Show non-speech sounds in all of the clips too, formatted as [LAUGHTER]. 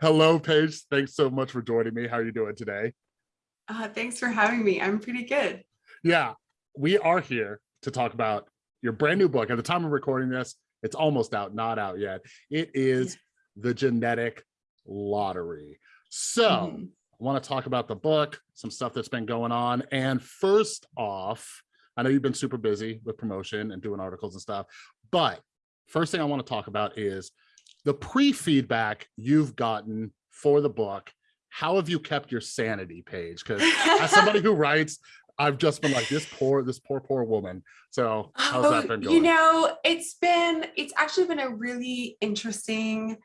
Hello, Paige. Thanks so much for joining me. How are you doing today? Uh, thanks for having me. I'm pretty good. Yeah, we are here to talk about your brand new book. At the time of recording this, it's almost out, not out yet. It is yeah. The Genetic Lottery. So mm -hmm. I want to talk about the book, some stuff that's been going on. And first off, I know you've been super busy with promotion and doing articles and stuff, but first thing I want to talk about is the pre-feedback you've gotten for the book. How have you kept your sanity Paige? Because as somebody who [LAUGHS] writes, I've just been like this poor, this poor, poor woman. So how's oh, that been going? You know, it's been, it's actually been a really interesting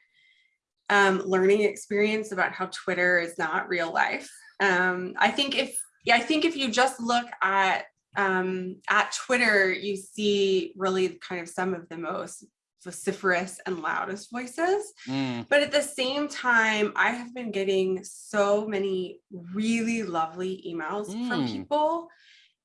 um, learning experience about how Twitter is not real life. Um, I think if yeah, I think if you just look at um, at Twitter, you see really kind of some of the most vociferous and loudest voices. Mm. But at the same time, I have been getting so many really lovely emails mm. from people.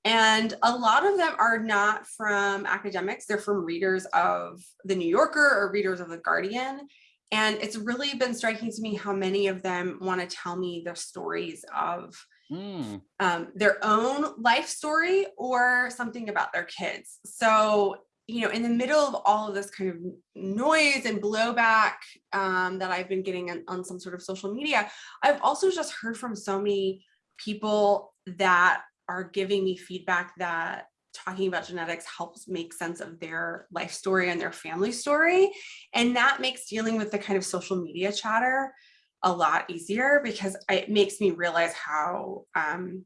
And a lot of them are not from academics, they're from readers of The New Yorker or readers of The Guardian. And it's really been striking to me how many of them want to tell me their stories of mm. um, their own life story or something about their kids. So, you know, in the middle of all of this kind of noise and blowback um, that I've been getting on, on some sort of social media, I've also just heard from so many people that are giving me feedback that talking about genetics helps make sense of their life story and their family story. And that makes dealing with the kind of social media chatter a lot easier because it makes me realize how, um,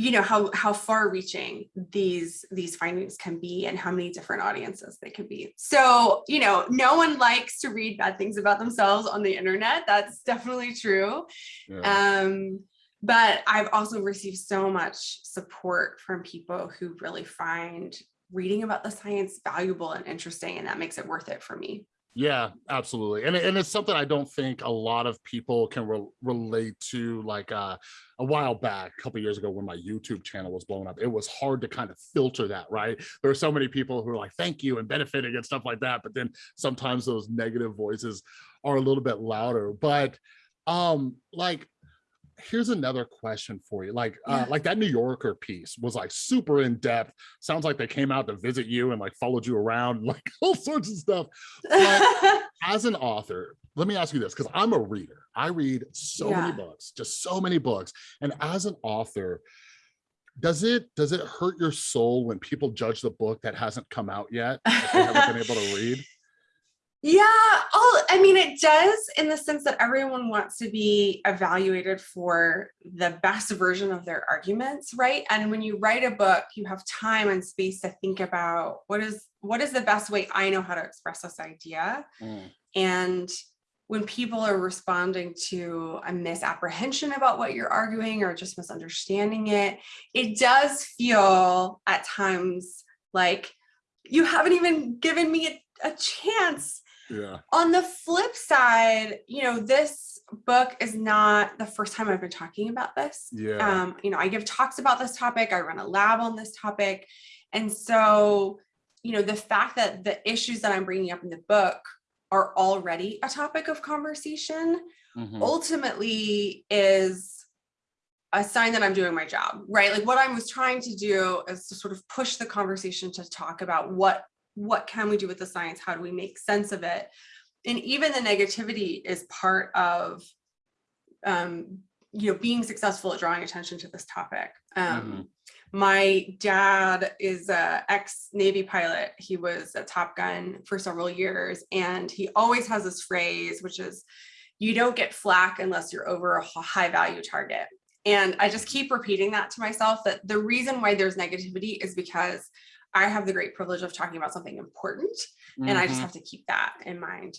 you know, how, how far reaching these, these findings can be and how many different audiences they can be. So, you know, no one likes to read bad things about themselves on the internet. That's definitely true. Yeah. Um, but I've also received so much support from people who really find reading about the science valuable and interesting, and that makes it worth it for me. Yeah, absolutely. And, and it's something I don't think a lot of people can re relate to like uh, a while back, a couple years ago when my YouTube channel was blowing up, it was hard to kind of filter that, right? There are so many people who are like, thank you and benefiting and stuff like that. But then sometimes those negative voices are a little bit louder. But um, like here's another question for you. Like, uh, yeah. uh, like that New Yorker piece was like super in depth. Sounds like they came out to visit you and like followed you around, [LAUGHS] like all sorts of stuff. But [LAUGHS] as an author, let me ask you this, because I'm a reader. I read so yeah. many books, just so many books. And as an author, does it does it hurt your soul when people judge the book that hasn't come out yet? That they haven't been able to [LAUGHS] read? Yeah, oh, I mean, it does in the sense that everyone wants to be evaluated for the best version of their arguments, right? And when you write a book, you have time and space to think about what is what is the best way I know how to express this idea. Mm. And when people are responding to a misapprehension about what you're arguing or just misunderstanding it, it does feel at times like you haven't even given me a, a chance yeah. On the flip side, you know, this book is not the first time I've been talking about this. Yeah. Um, you know, I give talks about this topic. I run a lab on this topic. And so, you know, the fact that the issues that I'm bringing up in the book are already a topic of conversation mm -hmm. ultimately is a sign that I'm doing my job, right? Like what I was trying to do is to sort of push the conversation to talk about what what can we do with the science? How do we make sense of it? And even the negativity is part of, um, you know, being successful at drawing attention to this topic. Um, mm -hmm. My dad is a ex-Navy pilot. He was a Top Gun for several years, and he always has this phrase, which is, you don't get flack unless you're over a high value target. And I just keep repeating that to myself that the reason why there's negativity is because I have the great privilege of talking about something important mm -hmm. and I just mm-hmm. have to keep that in mind.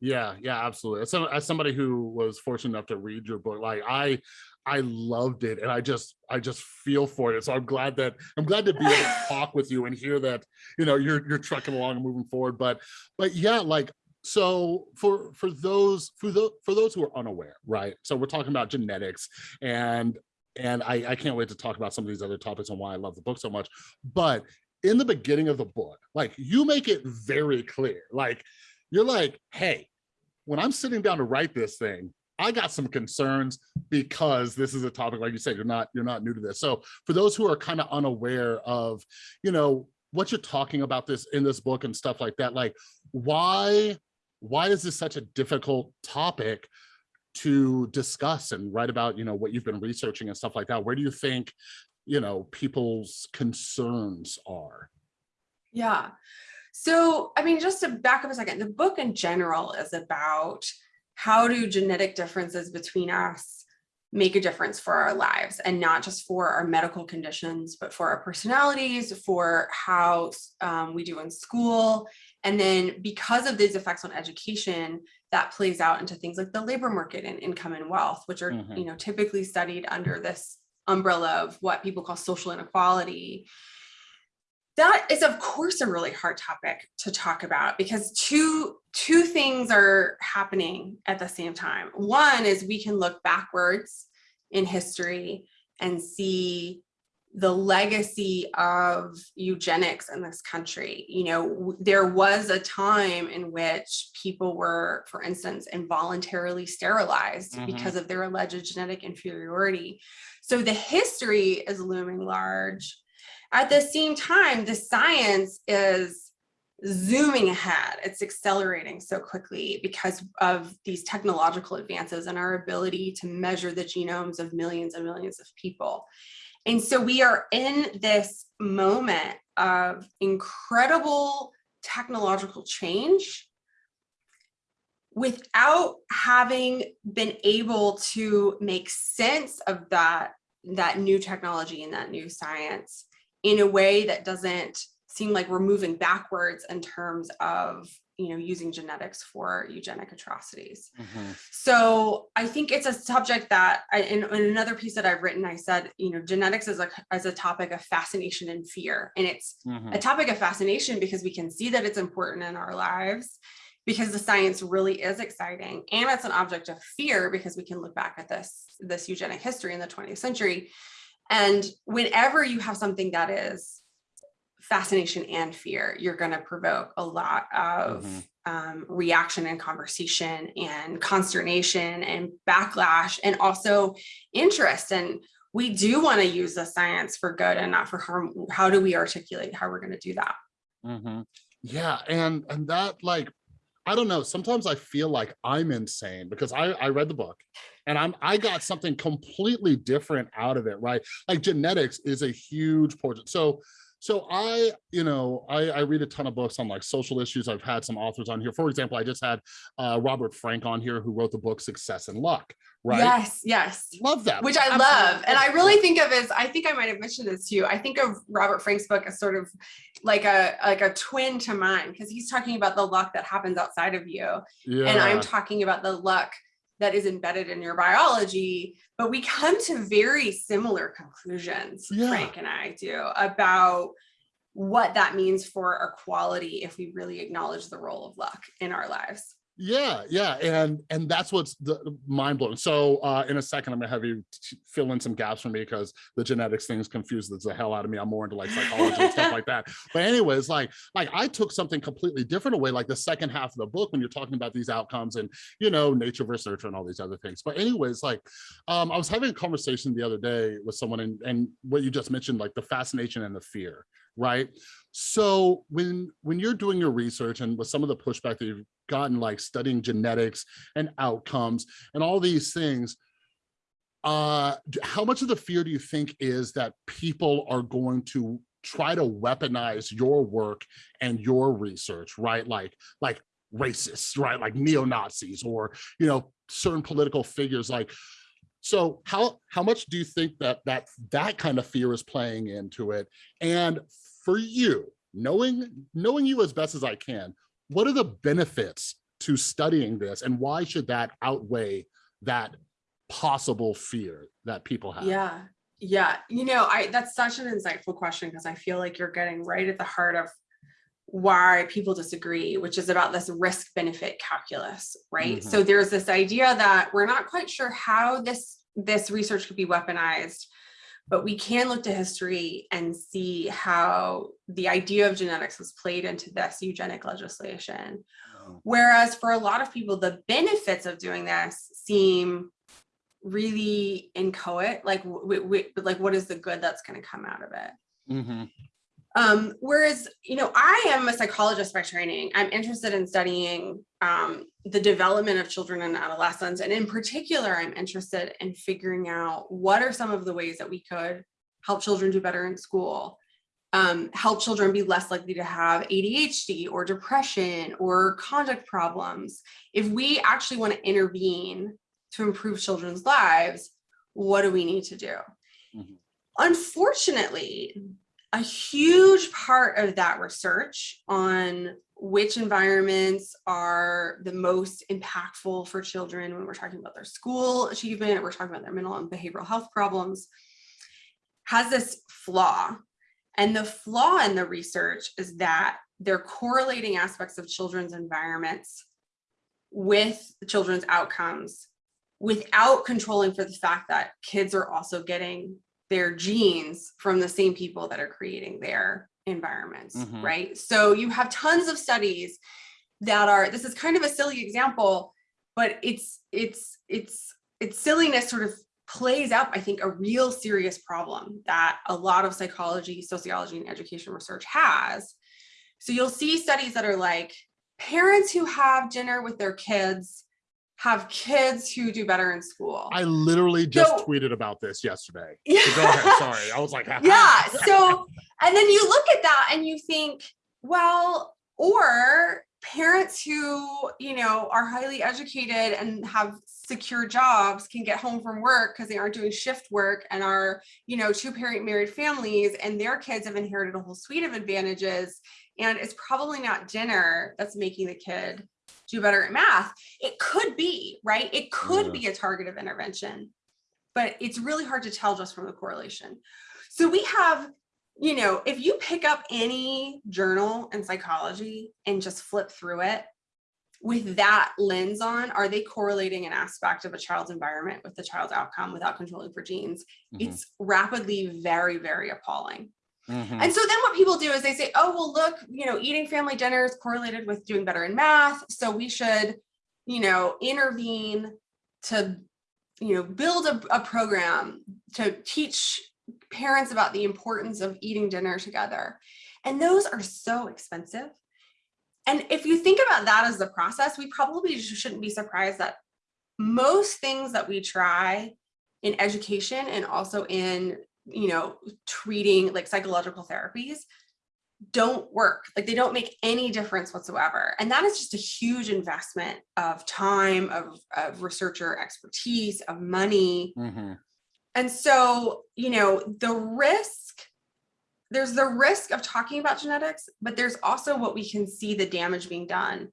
Yeah, yeah, absolutely. As, some, as somebody who was fortunate enough to read your book, like I, I loved it and I just, I just feel for it. So I'm glad that, I'm glad to be able to [LAUGHS] talk with you and hear that, you know, you're, you're trucking along and moving forward. But, but yeah, like so for for those for those for those who are unaware right so we're talking about genetics and and I, I can't wait to talk about some of these other topics and why I love the book so much but in the beginning of the book, like you make it very clear, like you're like, hey, when I'm sitting down to write this thing, I got some concerns because this is a topic, like you said, you're not you're not new to this. So for those who are kind of unaware of, you know, what you're talking about this in this book and stuff like that, like why why is this such a difficult topic to discuss and write about, you know, what you've been researching and stuff like that? Where do you think, you know, people's concerns are? Yeah. So, I mean, just to back up a second, the book in general is about how do genetic differences between us make a difference for our lives and not just for our medical conditions, but for our personalities, for how um, we do in school. And then because of these effects on education, that plays out into things like the labor market and income and wealth, which are, Mhm. you know, typically studied under this umbrella of what people call social inequality. That is of course a really hard topic to talk about because two two things are happening at the same time. One is we can look backwards in history and see the legacy of eugenics in this country you know there was a time in which people were for instance involuntarily sterilized Mhm. because of their alleged genetic inferiority so the history is looming large at the same time, the science is zooming ahead. It's accelerating so quickly because of these technological advances and our ability to measure the genomes of millions and millions of people. And so we are in this moment of incredible technological change without having been able to make sense of that that new technology and that new science in a way that doesn't seem like we're moving backwards in terms of you know using genetics for eugenic atrocities Mhm. so i think it's a subject that I, in, in another piece that i've written i said you know genetics is a as a topic of fascination and fear and it's Mhm. a topic of fascination because we can see that it's important in our lives because the science really is exciting and it's an object of fear because we can look back at this this eugenic history in the 20th century and whenever you have something that is fascination and fear, you're going to provoke a lot of Mhm. um, reaction and conversation and consternation and backlash and also interest. And we do want to use the science for good and not for harm. How do we articulate how we're going to do that? Mhm. Yeah, and and that like, I don't know. Sometimes I feel like I'm insane because I I read the book, and I'm I got something completely different out of it. Right, like genetics is a huge portion. So so I you know I I read a ton of books on like social issues. I've had some authors on here. For example, I just had uh, Robert Frank on here who wrote the book Success and Luck. Right, Yes, yes. love that, which I Absolutely love. And I really think of as I think I might have mentioned this to you. I think of Robert Frank's book as sort of like a like a twin to mine because he's talking about the luck that happens outside of you. yeah. And I'm talking about the luck that is embedded in your biology. But we come to very similar conclusions, Yeah. Frank and I do, about what that means for our quality if we really acknowledge the role of luck in our lives. Yeah, yeah, and and that's what's the mind blowing. So uh, in a second, I'm gonna have you fill in some gaps for me because the genetics things confuses the hell out of me. I'm more into like psychology and stuff [LAUGHS] like that. But anyways, like like I took something completely different away, like the second half of the book when you're talking about these outcomes and you know nature versus nurture and all these other things. But anyways, like um, I was having a conversation the other day with someone and and what you just mentioned, like the fascination and the fear, right? So when when you're doing your research and with some of the pushback that you've gotten, like studying genetics and outcomes and all these things, uh, how much of the fear do you think is that people are going to try to weaponize your work and your research, right? Like like racists, right? Like neo-Nazis or you know certain political figures like so how how much do you think that that that kind of fear is playing into it and for you knowing knowing you as best as i can what are the benefits to studying this and why should that outweigh that possible fear that people have Yeah. Yeah. You know, I that's such an insightful question because I feel like you're getting right at the heart of why people disagree, which is about this risk benefit calculus, right? Mhm. So there's this idea that we're not quite sure how this this research could be weaponized, but we can look to history and see how the idea of genetics was played into this eugenic legislation Mhm. Whereas for a lot of people, the benefits of doing this seem really inchoate, like, like what is the good that's going to come out of it? Mhm. Um, whereas, you know, I am a psychologist by training. I'm interested in studying um, the development of children and adolescents. And in particular, I'm interested in figuring out what are some of the ways that we could help children do better in school, um, help children be less likely to have ADHD or depression or conduct problems. If we actually want to intervene to improve children's lives, what do we need to do? Mhm. Unfortunately, a huge part of that research on which environments are the most impactful for children when we're talking about their school achievement, we're talking about their mental and behavioral health problems, has this flaw. And the flaw in the research is that they're correlating aspects of children's environments with children's outcomes without controlling for the fact that kids are also getting their genes from the same people that are creating their environments, Mhm. right? So you have tons of studies that are, this is kind of a silly example, but it's, it's, it's, it's silliness sort of plays up, I think, a real serious problem that a lot of psychology, sociology, and education research has. So you'll see studies that are like, parents who have dinner with their kids have kids who do better in school. I literally just So- tweeted about this yesterday. yeah. So go [LAUGHS] ahead. Sorry. I was like, [LAUGHS] yeah. So, and then you look at that and you think, well, or parents who, you know, are highly educated and have secure jobs can get home from work because they aren't doing shift work and are, you know, two parent married families and their kids have inherited a whole suite of advantages. And it's probably not dinner that's making the kid do better at math. It could be, right? It could Yeah. be a target of intervention, but it's really hard to tell just from the correlation. So we have, you know, if you pick up any journal in psychology and just flip through it with that lens on, are they correlating an aspect of a child's environment with the child's outcome without controlling for genes? Mhm. It's rapidly very, very appalling. Mhm. And so then what people do is they say, oh, well, look, you know, eating family dinner is correlated with doing better in math. So we should, you know, intervene to, you know, build a, a program to teach parents about the importance of eating dinner together. And those are so expensive. And if you think about that as the process, we probably sh- shouldn't be surprised that most things that we try in education and also in you know treating like psychological therapies don't work. Like they don't make any difference whatsoever. And that is just a huge investment of time of, of researcher expertise of money. Mhm. and so you know the risk there's the risk of talking about genetics but there's also what we can see the damage being done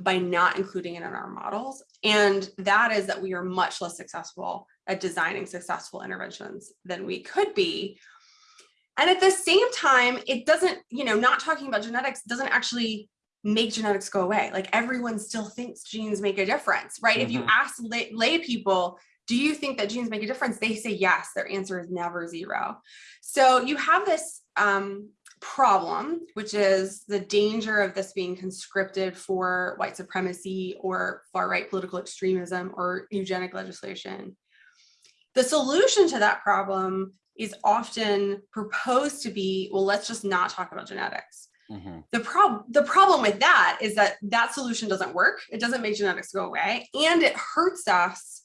by not including it in our models. And that is that we are much less successful at designing successful interventions than we could be. And at the same time it doesn't you know not talking about genetics doesn't actually make genetics go away. Like everyone still thinks genes make a difference right? If you Mhm. ask lay, lay people do you think that genes make a difference? they say yes. Their answer is never zero. So you have this um, problem which is the danger of this being conscripted for white supremacy or far right political extremism or eugenic legislation the solution to that problem is often proposed to be, well, let's just not talk about genetics. Mhm. The problem the problem with that is that that solution doesn't work. It doesn't make genetics go away and it hurts us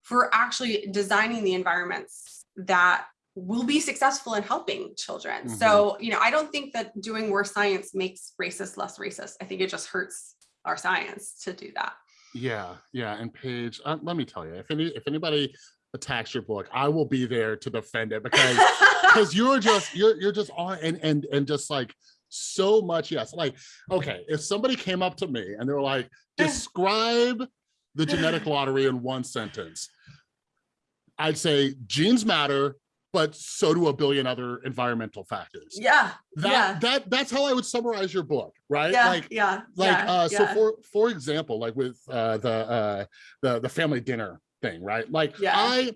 for actually designing the environments that will be successful in helping children. So, you know, I don't think that doing more science makes racist less racist. I think it just hurts our science to do that. Yeah, yeah. And Paige, uh, let me tell you, if any if anybody attacks your book, I will be there to defend it because [LAUGHS] because you're just you're you're just on and and and just like so much yes like okay if somebody came up to me and they were like [LAUGHS] describe the genetic lottery in one sentence i'd say genes matter but so do a billion other environmental factors yeah. that yeah. that that's how i would summarize your book right Yeah. like yeah. like yeah, uh so for for example like with uh the uh the the family dinner thing right like Yeah. i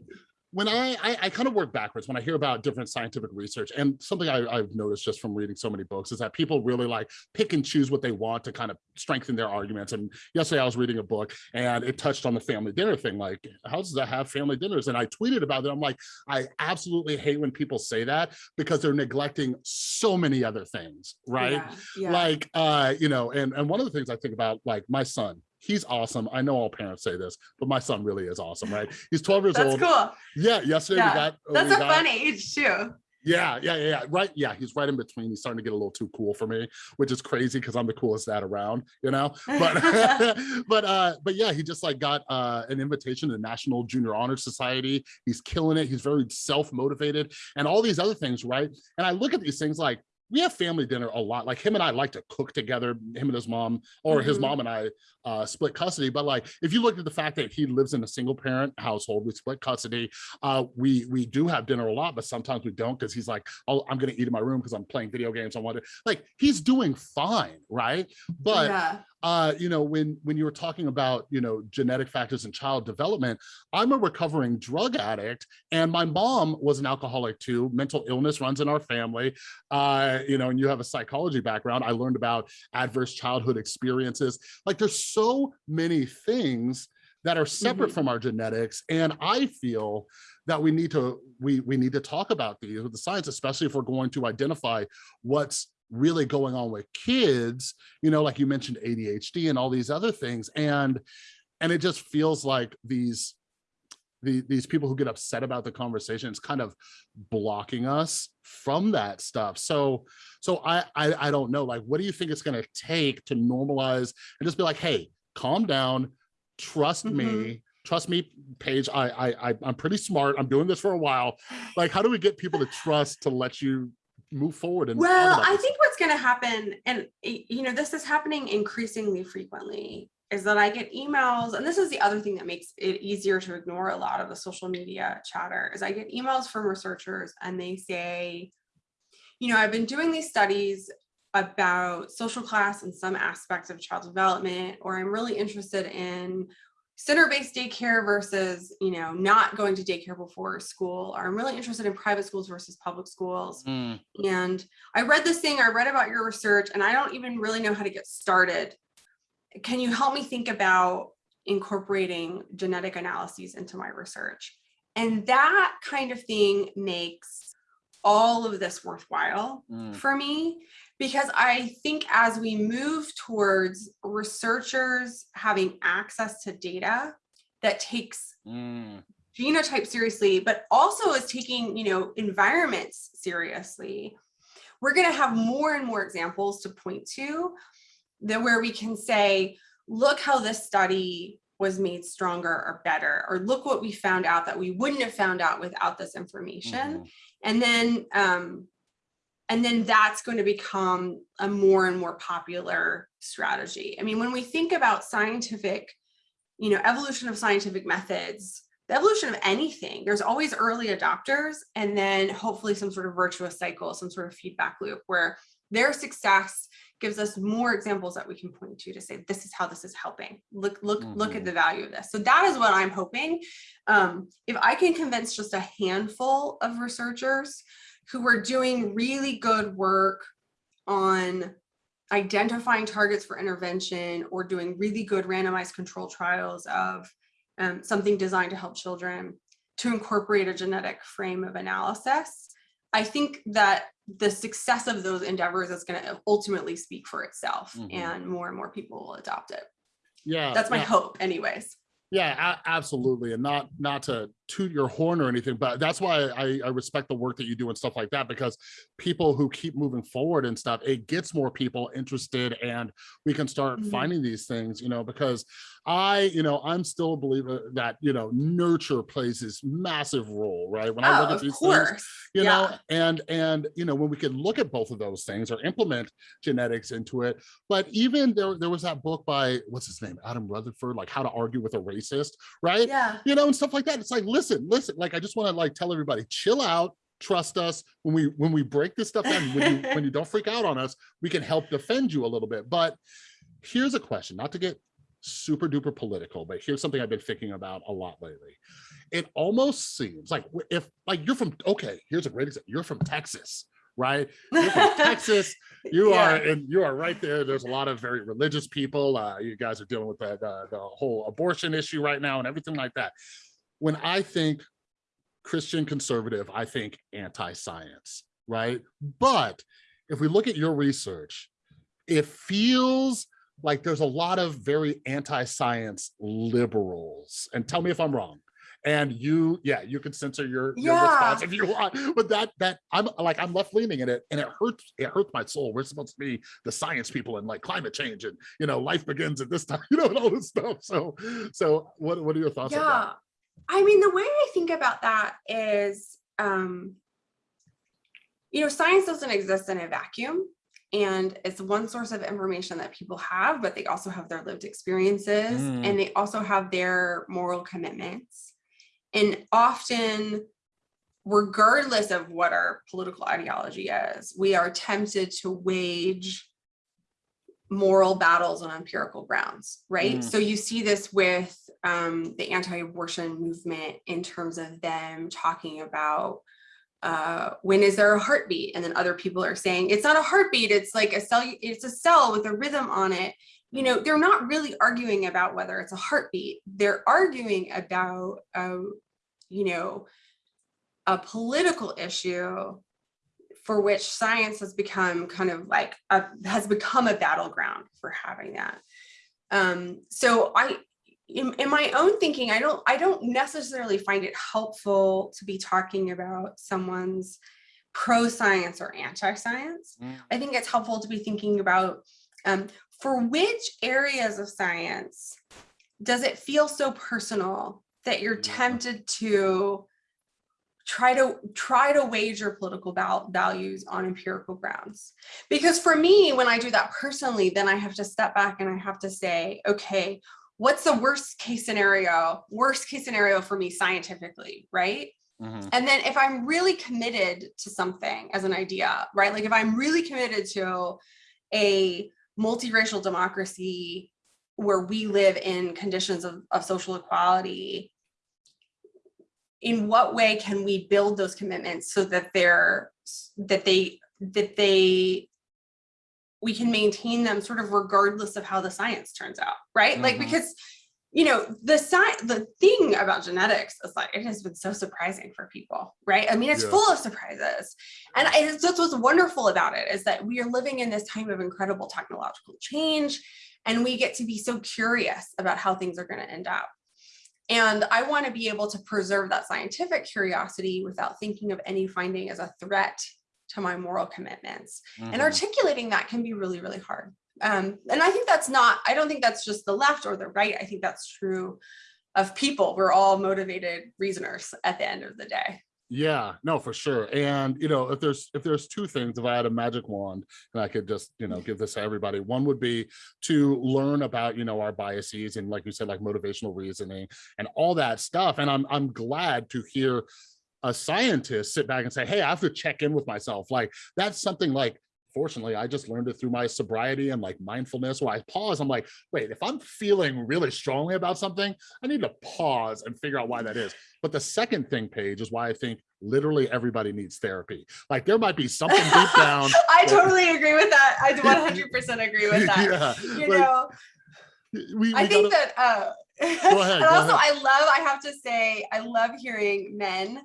when I, I, I kind of work backwards when I hear about different scientific research and something I, I've noticed just from reading so many books is that people really like pick and choose what they want to kind of strengthen their arguments. And yesterday I was reading a book and it touched on the family dinner thing. Like, how does that have family dinners? And I tweeted about it. I'm like, I absolutely hate when people say that because they're neglecting so many other things, right? Yeah, yeah. Like, uh, you know, and, and one of the things I think about, like my son, he's awesome. I know all parents say this, but my son really is awesome, right? He's 12 years That's old. That's cool. Yeah, yesterday Yeah, we got That's we a got- fun age too. Yeah, yeah, yeah, yeah. Right. Yeah, he's right in between. He's starting to get a little too cool for me, which is crazy because I'm the coolest dad around, you know. But [LAUGHS] [LAUGHS] but uh, but yeah, he just like got uh an invitation to the National Junior Honor Society. He's killing it. He's very self-motivated and all these other things, right? And I look at these things like we have family dinner a lot. Like him and I like to cook together, him and his mom, or his Mhm. mom and I uh, split custody. But like, if you look at the fact that he lives in a single parent household, we split custody. Uh, we we do have dinner a lot, but sometimes we don't because he's like, oh, I'm gonna eat in my room because I'm playing video games. I want to like he's doing fine, right? But yeah. uh, you know, when when you were talking about, you know, genetic factors in child development, I'm a recovering drug addict and my mom was an alcoholic too. Mental illness runs in our family. Uh, you know, and you have a psychology background. I learned about adverse childhood experiences. Like there's so many things that are separate Mhm. from our genetics. And I feel that we need to we we need to talk about these with the science, especially if we're going to identify what's really going on with kids, you know, like you mentioned ADHD and all these other things. And and it just feels like these the, these people who get upset about the conversation it's kind of blocking us from that stuff. So so I, I I don't know, like what do you think it's gonna take to normalize and just be like, hey, calm down, trust me, Mhm. trust me, Paige. I, I I I'm pretty smart. I'm doing this for a while. Like, how do we get people to trust to let you move forward and Well, I think what's going to happen, and you know, this is happening increasingly frequently, is that I get emails, and this is the other thing that makes it easier to ignore a lot of the social media chatter, is I get emails from researchers and they say, you know, I've been doing these studies about social class and some aspects of child development, or I'm really interested in center-based daycare versus, you know, not going to daycare before school, or I'm really interested in private schools versus public schools Mm, and I read this thing, I read about your research, and I don't even really know how to get started. Can you help me think about incorporating genetic analyses into my research? And that kind of thing makes all of this worthwhile mm, for me because I think as we move towards researchers having access to data that takes mm, genotype seriously, but also is taking, you know, environments seriously, we're going to have more and more examples to point to that where we can say, look how this study was made stronger or better, or look what we found out that we wouldn't have found out without this information. mhm. And then, um, and then that's going to become a more and more popular strategy. I mean, when we think about scientific, you know, evolution of scientific methods, the evolution of anything, there's always early adopters and then hopefully some sort of virtuous cycle, some sort of feedback loop where their success gives us more examples that we can point to to say this is how this is helping look look look Mhm. at the value of this so that is what i'm hoping um, if i can convince just a handful of researchers who are doing really good work on identifying targets for intervention or doing really good randomized control trials of um, something designed to help children to incorporate a genetic frame of analysis i think that the success of those endeavors is going to ultimately speak for itself Mhm. and more and more people will adopt it Yeah. that's my yeah. hope anyways Yeah, absolutely. And not not to toot your horn or anything, but that's why I, I respect the work that you do and stuff like that, because people who keep moving forward and stuff, it gets more people interested and we can start Mhm. finding these things, you know, because I, you know, I'm still a believer that, you know, nurture plays this massive role, right? When I oh look at of these things, you Yeah. know and and you know when we can look at both of those things or implement genetics into it but even there there was that book by what's his name adam rutherford like how to argue with a racist right yeah you know and stuff like that it's like listen listen like i just want to like tell everybody chill out trust us when we when we break this stuff down when you when you don't freak out on us we can help defend you a little bit but here's a question not to get super duper political but here's something i've been thinking about a lot lately it almost seems like if like you're from okay, here's a great example. You're from Texas, right? You're from [LAUGHS] Texas. You are and you are right there. There's a lot of very religious people. Uh, you guys are dealing with the, the the whole abortion issue right now and everything like that. When I think Christian conservative, I think anti-science, right? But if we look at your research, it feels like there's a lot of very anti-science liberals. And tell me if I'm wrong. And you, yeah, you can censor your, your response if you want, but that that I'm like I'm left leaning in it, and it hurts. It hurts my soul. We're supposed to be the science people and like climate change, and you know, life begins at this time, [LAUGHS] you know, and all this stuff. So, so what what are your thoughts on that? I mean the way i think about that is um you know science doesn't exist in a vacuum and it's one source of information that people have but they also have their lived experiences Mm. and they also have their moral commitments and often regardless of what our political ideology is we are tempted to wage moral battles on empirical grounds, right? Mm. So you see this with um, the anti-abortion movement in terms of them talking about uh, when is there a heartbeat, and then other people are saying it's not a heartbeat, it's like a cell, it's a cell with a rhythm on it. You know, they're not really arguing about whether it's a heartbeat. They're arguing about, uh, you know, a political issue for which science has become kind of like a, has become a battleground for having that. Um, so I, in, in my own thinking, I don't I don't necessarily find it helpful to be talking about someone's pro-science or anti-science. Mm. I think it's helpful to be thinking about um, for which areas of science does it feel so personal that you're tempted to try to try to wage your political val- values on empirical grounds. Because for me when i do that personally then i have to step back and i have to say okay what's the worst case scenario worst case scenario for me scientifically right? Mhm. and then if i'm really committed to something as an idea right? Like if i'm really committed to a multiracial democracy where we live in conditions of, of social equality in what way can we build those commitments so that they're that they that they we can maintain them sort of regardless of how the science turns out right like Mhm. because you know the science the thing about genetics is like it has been so surprising for people right i mean it's Yeah. full of surprises and I, it's that's what's wonderful about it is that we are living in this time of incredible technological change and we get to be so curious about how things are going to end up and I want to be able to preserve that scientific curiosity without thinking of any finding as a threat to my moral commitments. And Mhm. articulating that can be really, really hard. Um, and I think that's not, I don't think that's just the left or the right. I think that's true of people. We're all motivated reasoners at the end of the day. Yeah, no, for sure. And you know, if there's if there's two things, if I had a magic wand and I could just, you know, give this to everybody, one would be to learn about, you know, our biases and like you said, like motivational reasoning and all that stuff. And I'm I'm glad to hear a scientist sit back and say, hey, I have to check in with myself. Like that's something like fortunately I just learned it through my sobriety and like mindfulness where I pause. I'm like, wait, if I'm feeling really strongly about something, I need to pause and figure out why that is. But the second thing, Paige, is why I think literally everybody needs therapy. Like there might be something deep down. [LAUGHS] I totally agree with that. I [LAUGHS] 100% agree with that. yeah, You like, know, we, we I think gotta- that uh [LAUGHS] Go ahead, and also ahead. I love I have to say I love hearing men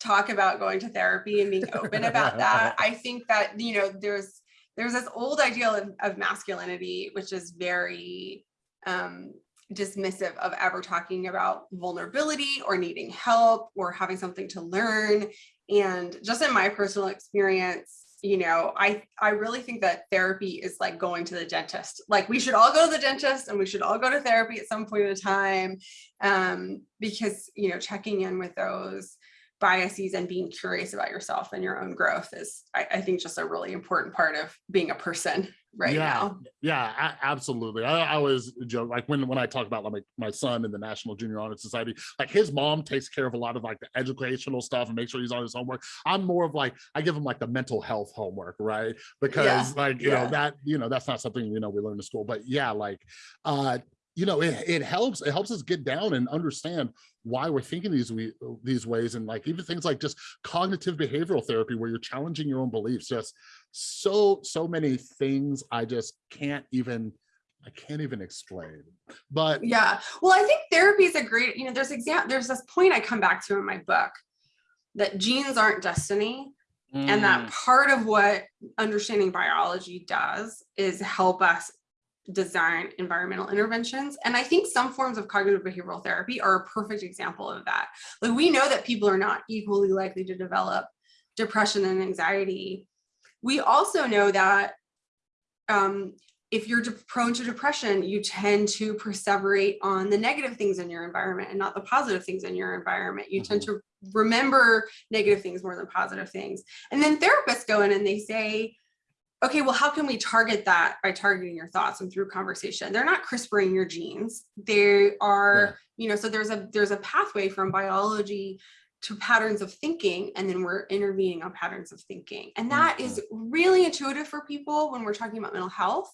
talk about going to therapy and being open about that. [LAUGHS] I think that you know there's there's this old ideal of, of masculinity which is very um dismissive of ever talking about vulnerability or needing help or having something to learn and just in my personal experience you know i i really think that therapy is like going to the dentist like we should all go to the dentist and we should all go to therapy at some point in time um because you know checking in with those biases and being curious about yourself and your own growth is i, I think just a really important part of being a person right Yeah. now Yeah, absolutely. I, I always joke like when when I talk about like my, my son in the National Junior Honor Society, like his mom takes care of a lot of like the educational stuff and make sure he's on his homework. I'm more of like I give him like the mental health homework, right? Because like you yeah. know that you know that's not something you know we learn in school. But yeah, like uh you know, it, it helps, it helps us get down and understand why we're thinking these we these ways and like even things like just cognitive behavioral therapy where you're challenging your own beliefs just so so many things i just can't even i can't even explain but Yeah. Well, I think therapy is a great, you know, there's exam there's this point I come back to in my book that genes aren't destiny and mm, that part of what understanding biology does is help us design environmental interventions and i think some forms of cognitive behavioral therapy are a perfect example of that like we know that people are not equally likely to develop depression and anxiety we also know that um, if you're prone to depression, you tend to perseverate on the negative things in your environment and not the positive things in your environment. You tend to remember negative things more than positive things. And then therapists go in and they say, okay, well, how can we target that by targeting your thoughts and through conversation? They're not CRISPRing your genes. They are, you know, so there's a there's a pathway from biology to patterns of thinking and then we're intervening on patterns of thinking and that is really intuitive for people when we're talking about mental health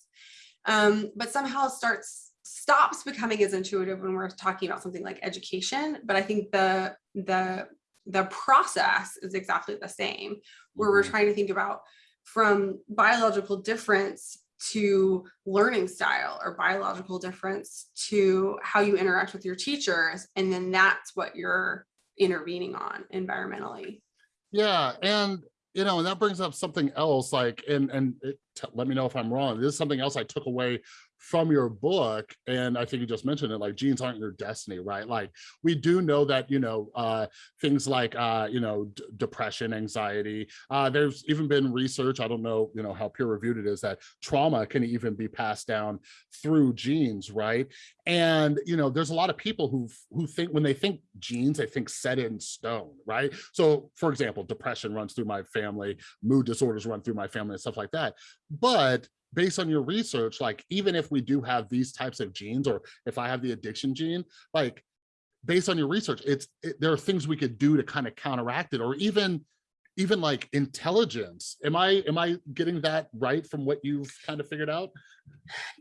um, but somehow it starts stops becoming as intuitive when we're talking about something like education but i think the the the process is exactly the same where we're mhm. trying to think about from biological difference to learning style or biological difference to how you interact with your teachers and then that's what you're intervening on environmentally Yeah, and you know, and that brings up something else. Like, and and it, let me know if I'm wrong. This is something else I took away from your book, and I think you just mentioned it. Like, genes aren't your destiny, right? Like, we do know that you know uh, things like uh, you know depression, anxiety. Uh, there's even been research. I don't know, you know, how peer reviewed it is that trauma can even be passed down through genes, right? and you know there's a lot of people who who think when they think genes they think set in stone right so for example depression runs through my family mood disorders run through my family and stuff like that but based on your research like even if we do have these types of genes or if i have the addiction gene like based on your research it's it, there are things we could do to kind of counteract it or even even like intelligence. Am i am i getting that right from what you've kind of figured out?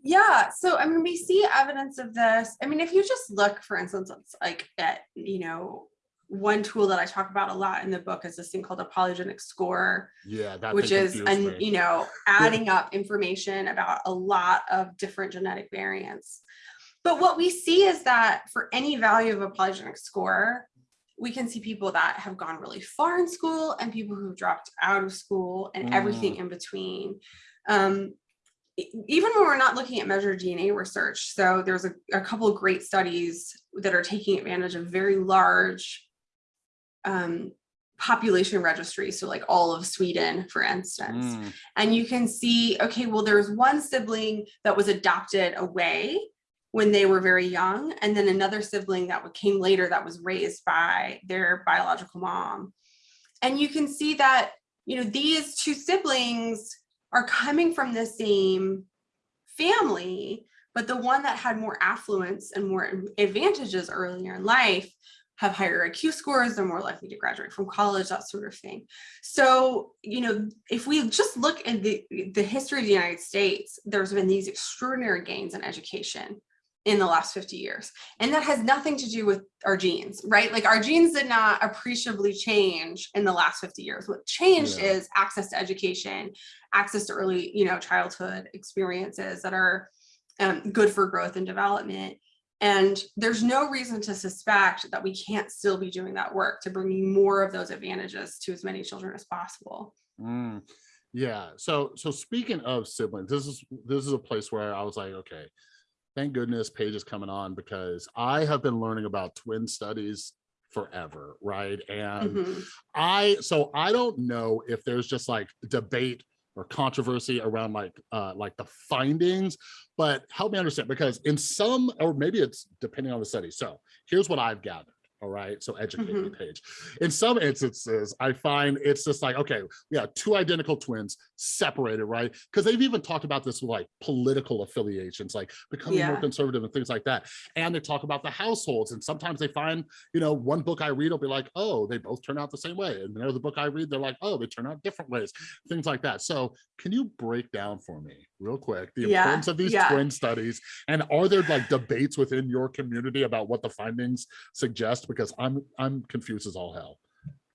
Yeah so i mean we see evidence of this. I mean if you just look for instance like at you know one tool that i talk about a lot in the book is this thing called a polygenic score yeah that which is me. you know adding up information about a lot of different genetic variants. But what we see is that for any value of a polygenic score we can see people that have gone really far in school and people who've dropped out of school and everything in between. Um, even when we're not looking at measured DNA research, so there's a, a couple of great studies that are taking advantage of very large um, population registry. so like all of Sweden, for instance. Mm, And you can see, okay, well, there's one sibling that was adopted away when they were very young, and then another sibling that came later that was raised by their biological mom. And you can see that, you know, these two siblings are coming from the same family, but the one that had more affluence and more advantages earlier in life have higher IQ scores, they're more likely to graduate from college, that sort of thing. So, you know, if we just look at the, the history of the United States, there's been these extraordinary gains in education in the last 50 years. And that has nothing to do with our genes, right? Like our genes did not appreciably change in the last 50 years. What changed Yeah. is access to education, access to early, you know, childhood experiences that are um, good for growth and development. And there's no reason to suspect that we can't still be doing that work to bringing more of those advantages to as many children as possible. mm. Yeah. So so speaking of siblings, this is this is a place where I was like, okay, thank goodness Paige is coming on because I have been learning about twin studies forever, right? And Mhm. I so I don't know if there's just like debate or controversy around like uh like the findings, but help me understand because in some or maybe it's depending on the study. So here's what I've gathered. All right? So educate me mm-hmm. Paige in some instances i find it's just like okay yeah two identical twins separated right? Because they've even talked about this with like political affiliations like becoming more conservative and things like that. And they talk about the households and sometimes they find you know one book i read will be like oh they both turn out the same way. And another book i read they're like oh they turn out different ways. Things like that. So can you break down for me real quick the Yeah, importance of these yeah. twin studies? And are there like debates within your community about what the findings suggest because i'm i'm confused as all hell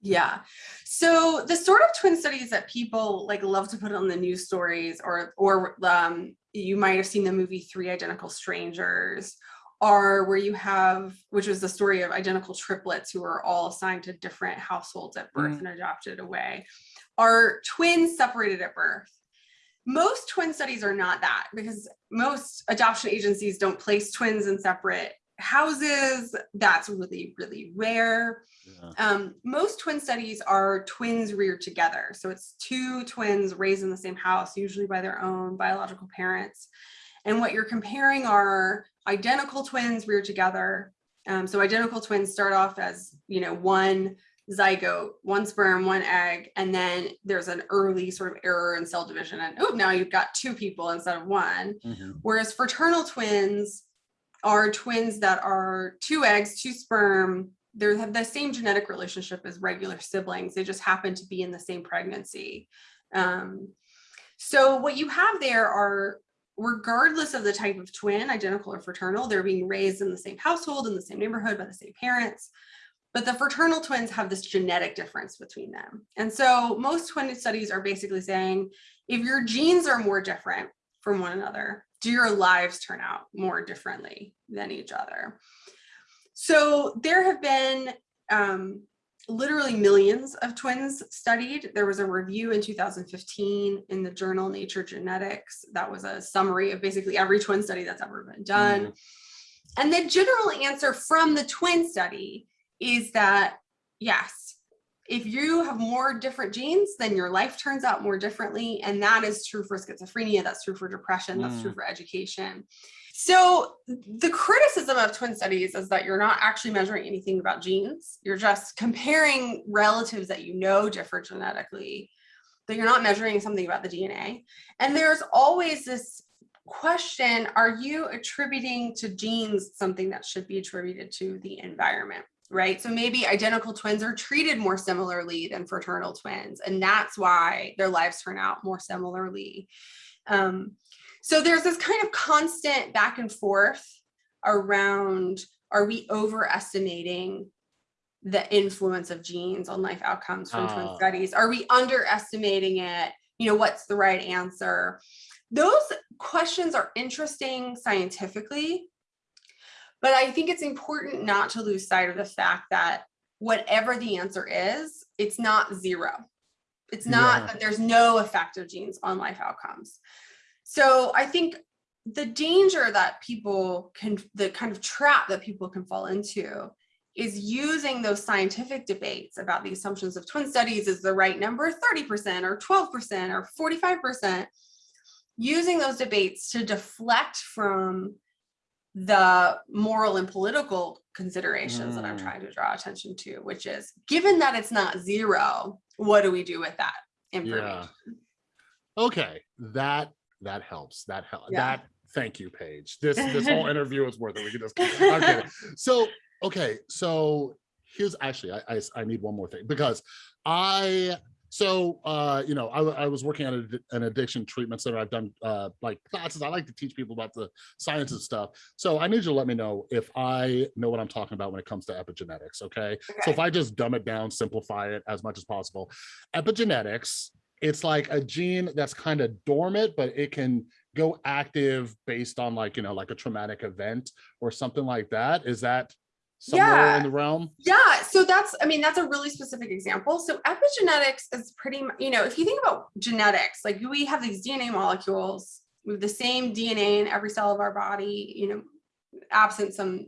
Yeah. So the sort of twin studies that people like love to put on the news stories or or um you might have seen the movie Three Identical Strangers are where you have which was the story of identical triplets who are all assigned to different households at birth Mm. and adopted away are twins separated at birth. Most twin studies are not that because most adoption agencies don't place twins in separate houses. That's really, really rare. yeah. Um, most twin studies are twins reared together. So it's two twins raised in the same house, usually by their own biological parents. And what you're comparing are identical twins reared together. Um, so identical twins start off as, you know, one zygote, one sperm, one egg, and then there's an early sort of error in cell division. And oh, now you've got two people instead of one. Mhm. Whereas fraternal twins are twins that are two eggs, two sperm. They have the same genetic relationship as regular siblings. They just happen to be in the same pregnancy. Um, so what you have there are, regardless of the type of twin, identical or fraternal, they're being raised in the same household, in the same neighborhood, by the same parents. But the fraternal twins have this genetic difference between them. And so most twin studies are basically saying, if your genes are more different from one another, do your lives turn out more differently than each other? So there have been um, literally millions of twins studied. There was a review in 2015 in the journal Nature Genetics. That was a summary of basically every twin study that's ever been done. And the general answer from the twin study is that yes, if you have more different genes, then your life turns out more differently. And that is true for schizophrenia, that's true for depression, that's true Mm. for education. So the criticism of twin studies is that you're not actually measuring anything about genes. You're just comparing relatives that you know differ genetically, that you're not measuring something about the DNA. And there's always this question, are you attributing to genes something that should be attributed to the environment? Right. So maybe identical twins are treated more similarly than fraternal twins. And that's why their lives turn out more similarly. Um, so there's this kind of constant back and forth around are we overestimating the influence of genes on life outcomes from twin Ah. studies? Are we underestimating it? You know, what's the right answer? Those questions are interesting scientifically, but I think it's important not to lose sight of the fact that whatever the answer is, it's not zero. It's not Yeah. that there's no effect of genes on life outcomes. So I think the danger that people can, the kind of trap that people can fall into is using those scientific debates about the assumptions of twin studies is the right number 30% or 12% or 45%, using those debates to deflect from the moral and political considerations that I'm Mm. trying to draw attention to, which is given that it's not zero, what do we do with that information? okay that that helps that helps Yeah. that thank you paige this this whole [LAUGHS] interview is worth it we can just I'm kidding. [LAUGHS] so okay so here's actually I, I i need one more thing because i so uh you know i, I was working at a, an addiction treatment center. I've done uh like classes. I like to teach people about the science and stuff. So i need you to let me know if i know what i'm talking about when it comes to epigenetics okay? So if i just dumb it down simplify it as much as possible. Epigenetics it's like a gene that's kind of dormant but it can go active based on like you know like a traumatic event or something like that. Is that somewhere Yeah. in the realm Yeah, so that's, I mean, that's a really specific example. So epigenetics is pretty, you know, if you think about genetics, like we have these DNA molecules, we have the same DNA in every cell of our body, you know, absent some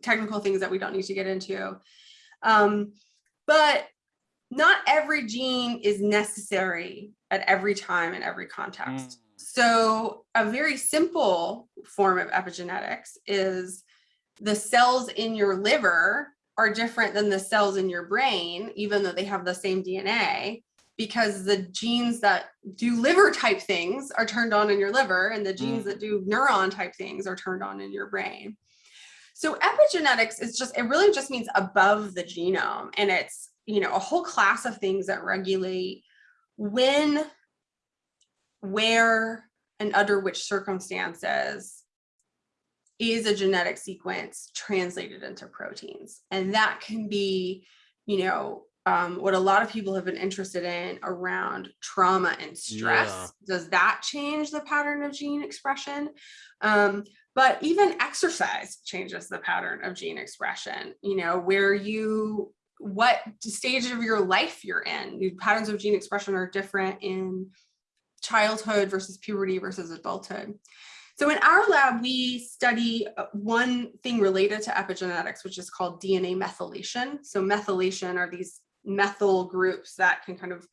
technical things that we don't need to get into. Um, but not every gene is necessary at every time in every context. So a very simple form of epigenetics is the cells in your liver are different than the cells in your brain, even though they have the same DNA, because the genes that do liver type things are turned on in your liver and the genes Mm. that do neuron type things are turned on in your brain. So epigenetics is just, it really just means above the genome. And it's, you know, a whole class of things that regulate when, where, and under which circumstances is a genetic sequence translated into proteins. And that can be, you know, um, what a lot of people have been interested in around trauma and stress. Yeah. Does that change the pattern of gene expression? Um, but even exercise changes the pattern of gene expression, you know, where you, what stage of your life you're in. The patterns of gene expression are different in childhood versus puberty versus adulthood. So in our lab, we study uh, one thing related to epigenetics, which is called DNA methylation. So methylation are these methyl groups that can kind of,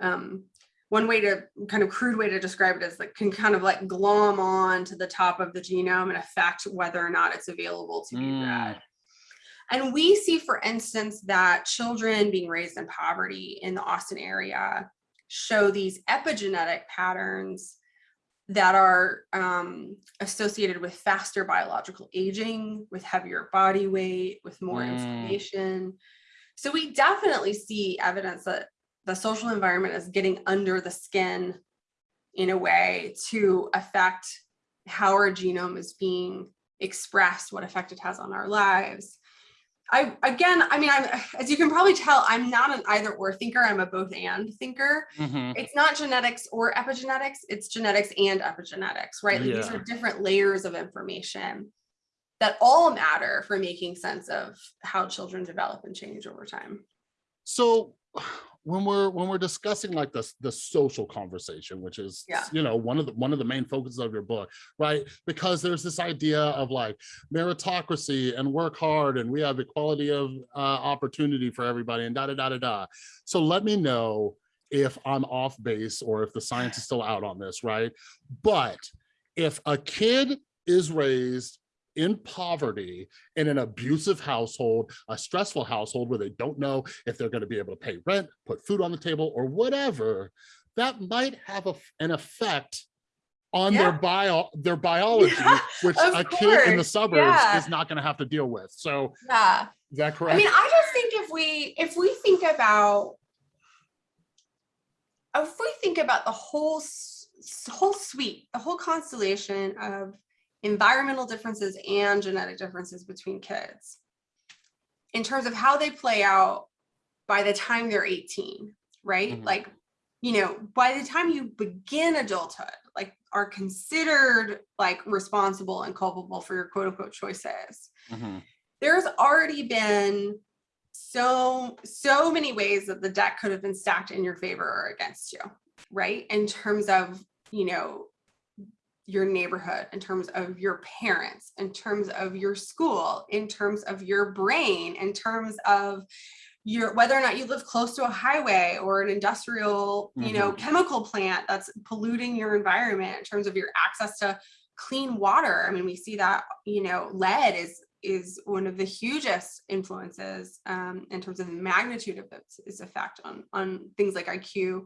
um, one way to kind of crude way to describe it is that can kind of like glom on to the top of the genome and affect whether or not it's available to be Mm. read. And we see, for instance, that children being raised in poverty in the Austin area show these epigenetic patterns that are um, associated with faster biological aging, with heavier body weight, with more Mm. inflammation. So we definitely see evidence that the social environment is getting under the skin in a way to affect how our genome is being expressed, what effect it has on our lives. I again, I mean, I'm as you can probably tell, I'm not an either or thinker. I'm a both and thinker. Mhm. It's not genetics or epigenetics, it's genetics and epigenetics, right? Like these are different layers of information that all matter for making sense of how children develop and change over time. So when we're when we're discussing like this the social conversation, which is Yeah. you know one of the one of the main focuses of your book, right? Because there's this idea of like meritocracy and work hard and we have equality of uh, opportunity for everybody and da da da da da. So let me know if I'm off base or if the science is still out on this, right? But if a kid is raised in poverty in an abusive household, a stressful household where they don't know if they're going to be able to pay rent, put food on the table, or whatever, that might have a, an effect on their bio their biology, Yeah, which a kid in the suburbs yeah. is not going to have to deal with. So Yeah. is that correct? I mean, I just think if we if we think about if we think about the whole whole suite, the whole constellation of environmental differences and genetic differences between kids in terms of how they play out by the time they're 18, right? Mhm. Like, you know, by the time you begin adulthood, like are considered like responsible and culpable for your quote unquote choices Mhm. there's already been so so many ways that the deck could have been stacked in your favor or against you right in terms of you know your neighborhood in terms of your parents in terms of your school in terms of your brain in terms of your whether or not you live close to a highway or an industrial you know Mhm. chemical plant that's polluting your environment in terms of your access to clean water i mean we see that you know lead is is one of the hugest influences um, in terms of the magnitude of its, its effect on on things like iq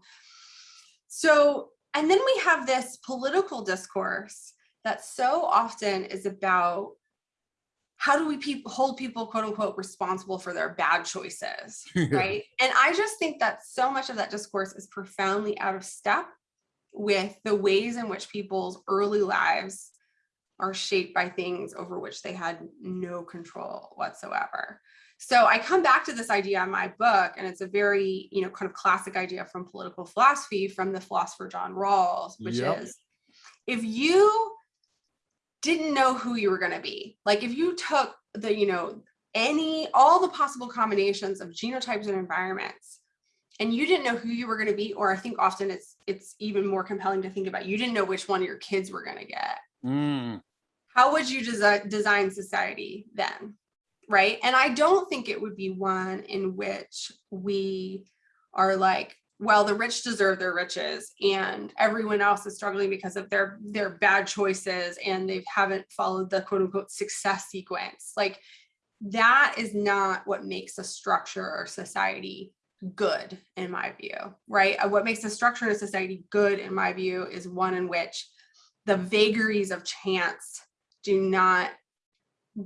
so and then we have this political discourse that so often is about how do we peop hold people quote unquote responsible for their bad choices [LAUGHS] right? And i just think that so much of that discourse is profoundly out of step with the ways in which people's early lives are shaped by things over which they had no control whatsoever so i come back to this idea in my book and it's a very you know kind of classic idea from political philosophy from the philosopher john rawls which Yep. is if you didn't know who you were going to be like if you took the you know any all the possible combinations of genotypes and environments and you didn't know who you were going to be or i think often it's it's even more compelling to think about you didn't know which one of your kids were going to get. Mm, how would you desi- design society then right and i don't think it would be one in which we are like well the rich deserve their riches and everyone else is struggling because of their their bad choices and they haven't followed the quote unquote success sequence like that is not what makes a structure or society good in my view, right? Uh, What makes a structure of society good in my view is one in which the vagaries of chance do not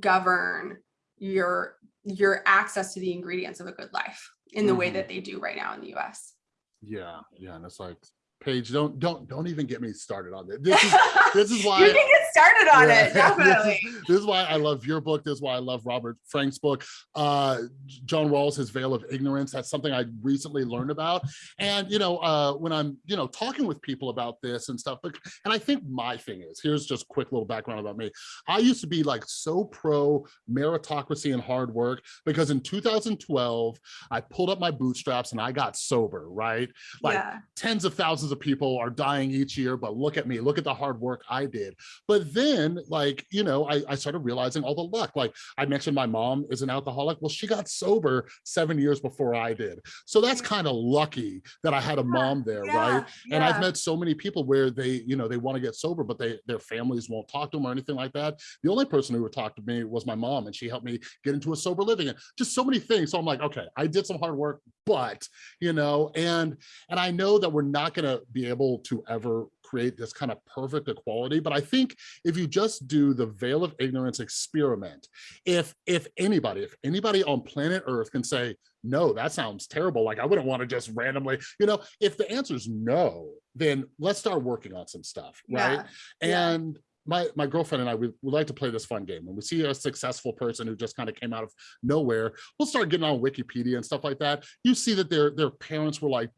govern your your access to the ingredients of a good life in the way Mhm. that they do right now in the US. Yeah, yeah, and it's like, Paige, don't don't don't even get me started on this. This is [LAUGHS] this is why you can get started on Yeah. [LAUGHS] it, definitely. this is why I love your book. This is why I love Robert Frank's book. Uh, John Rawls, His Veil of Ignorance. That's something I recently learned about. And, you know, uh, when I'm, you know, talking with people about this and stuff, but, and I think my thing is, here's just quick little background about me. I used to be like so pro meritocracy and hard work because in 2012, I pulled up my bootstraps and I got sober, right? Like yeah. tens of thousands of people are dying each year, but look at me, look at the hard work I did. But then like, you know, I, I started realizing all the luck. Like I mentioned my mom is an alcoholic. Well, she got sober seven years before I did. So that's kind of lucky that I had a mom there, right? Yeah, And I've met so many people where they, you know, they want to get sober, but they their families won't talk to them or anything like that. The only person who would talk to me was my mom, and she helped me get into a sober living and just so many things. So I'm like, okay, I did some hard work, but you know, and and I know that we're not going to be able to ever create this kind of perfect equality, but I think if you just do the veil of ignorance experiment, if if anybody, if anybody on planet Earth can say, no, that sounds terrible. Like I wouldn't want to just randomly, you know, if the answer is no, then let's start working on some stuff, right? Yeah, yeah. And my my girlfriend and I, we, we like to play this fun game. When we see a successful person who just kind of came out of nowhere, we'll start getting on Wikipedia and stuff like that. You see that their their parents were like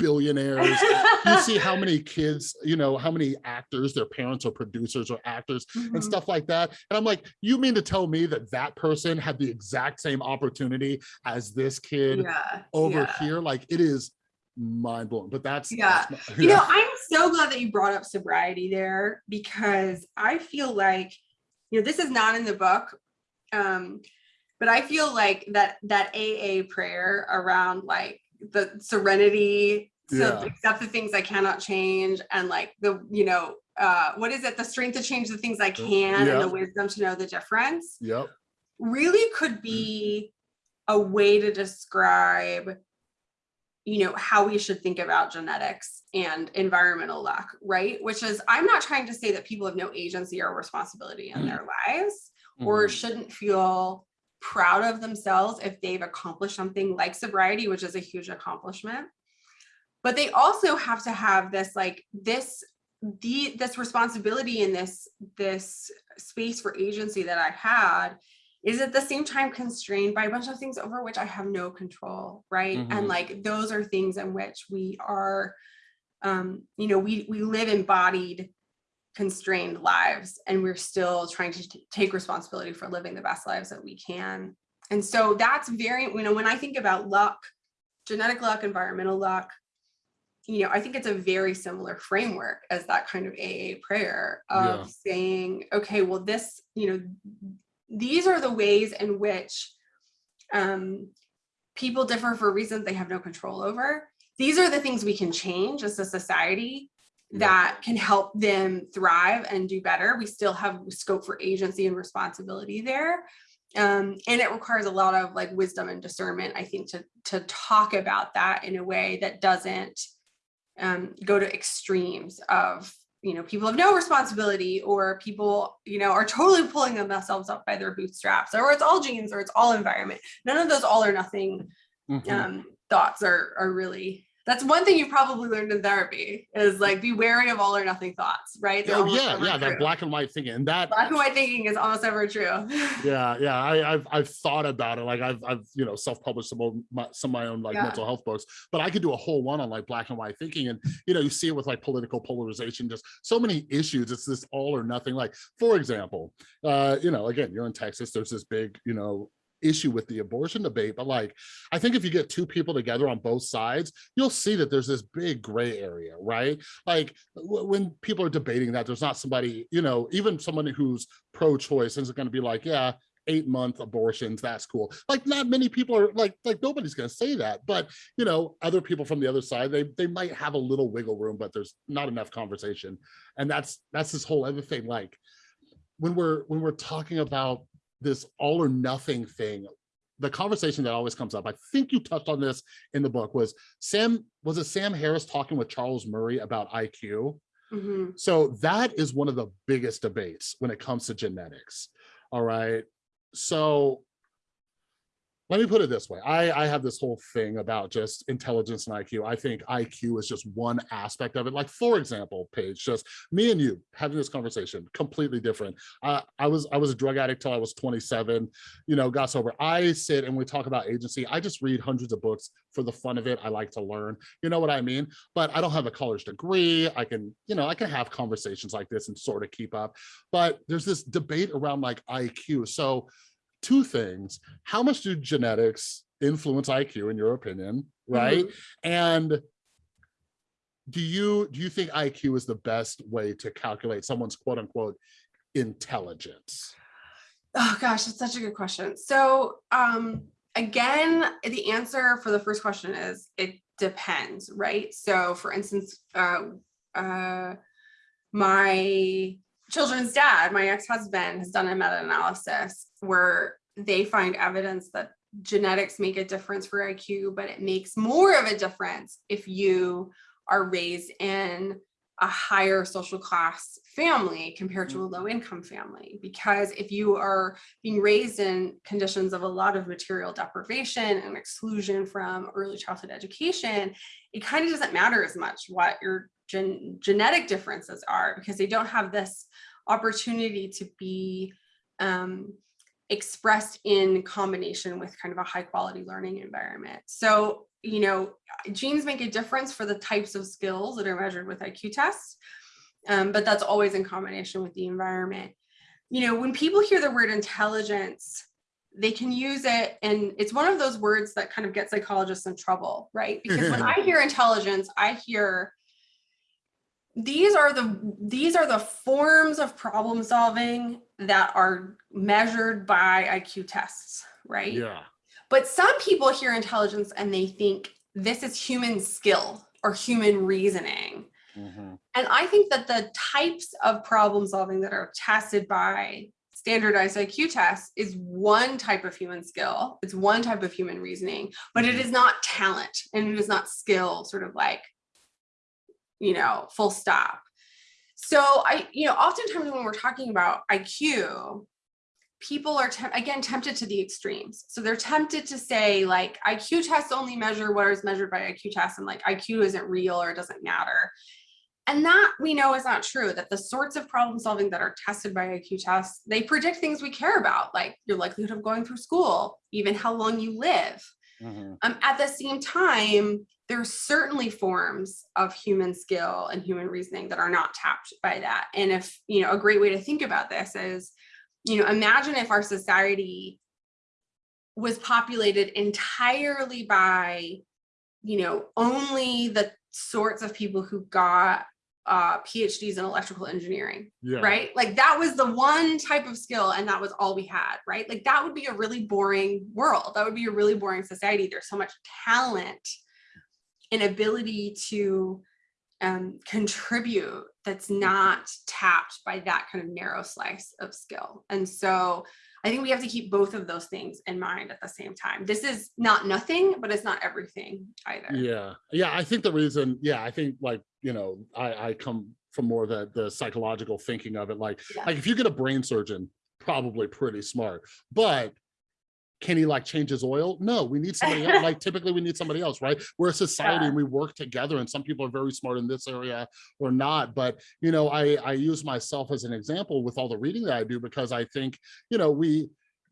billionaires. you see how many kids, you know, how many actors, their parents or producers or actors and Mhm. stuff like that. And I'm like, you mean to tell me that that person had the exact same opportunity as this kid yeah, over yeah. here? Like it is mind blowing, but that's, Yeah. that's my- You yeah. know, I'm so glad that you brought up sobriety there because I feel like, you know, this is not in the book. Um, but I feel like that that AA prayer around like the serenity to Yeah. accept the things I cannot change and like the, you know, uh, what is it? The strength to change the things I can Yeah. and the wisdom to know the difference Yep. really could be a way to describe you know how we should think about genetics and environmental luck right which is i'm not trying to say that people have no agency or responsibility in their lives or Mhm. shouldn't feel proud of themselves if they've accomplished something like sobriety which is a huge accomplishment but they also have to have this like this the this responsibility in this this space for agency that i had is at the same time constrained by a bunch of things over which i have no control right Mhm. and like those are things in which we are um you know we we live embodied constrained lives and we're still trying to take responsibility for living the best lives that we can and so that's very you know when i think about luck genetic luck environmental luck you know i think it's a very similar framework as that kind of aa prayer of Yeah. saying okay well this you know these are the ways in which um, people differ for reasons they have no control over. These are the things we can change as a society Yeah. that can help them thrive and do better. We still have scope for agency and responsibility there. Um, and it requires a lot of like wisdom and discernment, I think, to, to talk about that in a way that doesn't um, go to extremes of you know people have no responsibility or people you know are totally pulling themselves up by their bootstraps or it's all genes or it's all environment none of those all or nothing Mhm. um, thoughts are are really that's one thing you probably learned in therapy is like be wary of all or nothing thoughts right? They're Oh yeah, yeah, that black and white thinking, and that black and white thinking is almost ever true. [LAUGHS] Yeah yeah I, i've i've thought about it like i've i've you know self-published some of my some of my own like Yeah. mental health books but i could do a whole one on like black and white thinking and you know you see it with like political polarization just so many issues it's this all or nothing like for example uh you know again you're in texas there's this big you know issue with the abortion debate but like i think if you get two people together on both sides you'll see that there's this big gray area right? Like when people are debating that there's not somebody you know even someone who's pro-choice isn't going to be like yeah eight month abortions that's cool. Like not many people are like like nobody's going to say that but you know other people from the other side they they might have a little wiggle room but there's not enough conversation. And that's that's this whole other thing like when we're when we're talking about this all or nothing thing. The conversation that always comes up, I think you touched on this in the book, was Sam, was it Sam Harris talking with Charles Murray about IQ? Mhm. So that is one of the biggest debates when it comes to genetics. All right. So let me put it this way. I, I have this whole thing about just intelligence and IQ. I think IQ is just one aspect of it. Like, for example, Paige, just me and you having this conversation, completely different. Uh, I was I was a drug addict till I was 27, you know, got sober. I sit and we talk about agency. I just read hundreds of books for the fun of it. I like to learn, you know what I mean? But I don't have a college degree. I can, you know, I can have conversations like this and sort of keep up. But there's this debate around like IQ. So two things. How much do genetics influence IQ in your opinion, right? Mhm. And do you do you think IQ is the best way to calculate someone's quote unquote intelligence? Oh gosh, that's such a good question. So um again, the answer for the first question is it depends, right? So for instance, uh uh my children's dad, my ex-husband has done a meta-analysis where they find evidence that genetics make a difference for IQ, but it makes more of a difference if you are raised in a higher social class family compared to a mm-hmm. low income family. Because if you are being raised in conditions of a lot of material deprivation and exclusion from early childhood education, it kind of doesn't matter as much what your gen genetic differences are because they don't have this opportunity to be um, expressed in combination with kind of a high quality learning environment. So, you know, genes make a difference for the types of skills that are measured with IQ tests, um, but that's always in combination with the environment. You know, when people hear the word intelligence, they can use it and it's one of those words that kind of gets psychologists in trouble, right? Because when I hear intelligence, I hear these are the these are the forms of problem solving that are measured by IQ tests, right? Yeah. But some people hear intelligence and they think this is human skill or human reasoning. Mhm. And I think that the types of problem solving that are tested by standardized IQ tests is one type of human skill. It's one type of human reasoning, but it Mhm. not talent and it is not skill, sort of like, you know, full stop. So I, you know, oftentimes when we're talking about IQ, people are, again, tempted to the extremes. So they're tempted to say like IQ tests only measure what is measured by IQ tests and like IQ isn't real or doesn't matter. And that we know is not true, that the sorts of problem solving that are tested by IQ tests, they predict things we care about, like your likelihood of going through school, even how long you live. Mhm. Um, at the same time, there's certainly forms of human skill and human reasoning that are not tapped by that. And if, you know, a great way to think about this is, you know, imagine if our society was populated entirely by, you know, only the sorts of people who got uh, PhDs in electrical engineering, Yeah. right? Like that was the one type of skill and that was all we had, right? Like that would be a really boring world. That would be a really boring society. There's so much talent and ability to um, contribute that's not tapped by that kind of narrow slice of skill. And so I think we have to keep both of those things in mind at the same time. This is not nothing, but it's not everything either. Yeah. Yeah. I think the reason, yeah, I think like, you know, I, I come from more the the psychological thinking of it. Like, Yeah. like if you get a brain surgeon, probably pretty smart, but can he like change his oil? No, we need somebody else. Like typically we need somebody else, right? We're a society Yeah. and we work together and some people are very smart in this area or not. But, you know, I, I use myself as an example with all the reading that I do because I think, you know, we,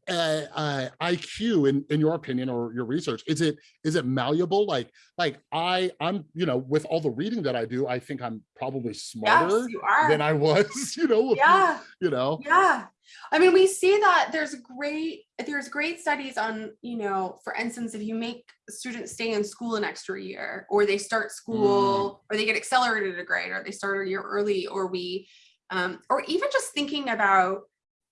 uh, uh, IQ in, in your opinion or your research, is it, is it malleable? Like, like I, I'm, you know, with all the reading that I do, I think I'm probably smarter you are. than I was, [LAUGHS] you know, yeah. you know, Yeah. I mean, we see that there's great, there's great studies on, you know, for instance, if you make students stay in school an extra year, or they start school, or they get accelerated a grade, or they start a year early, or we, um, or even just thinking about,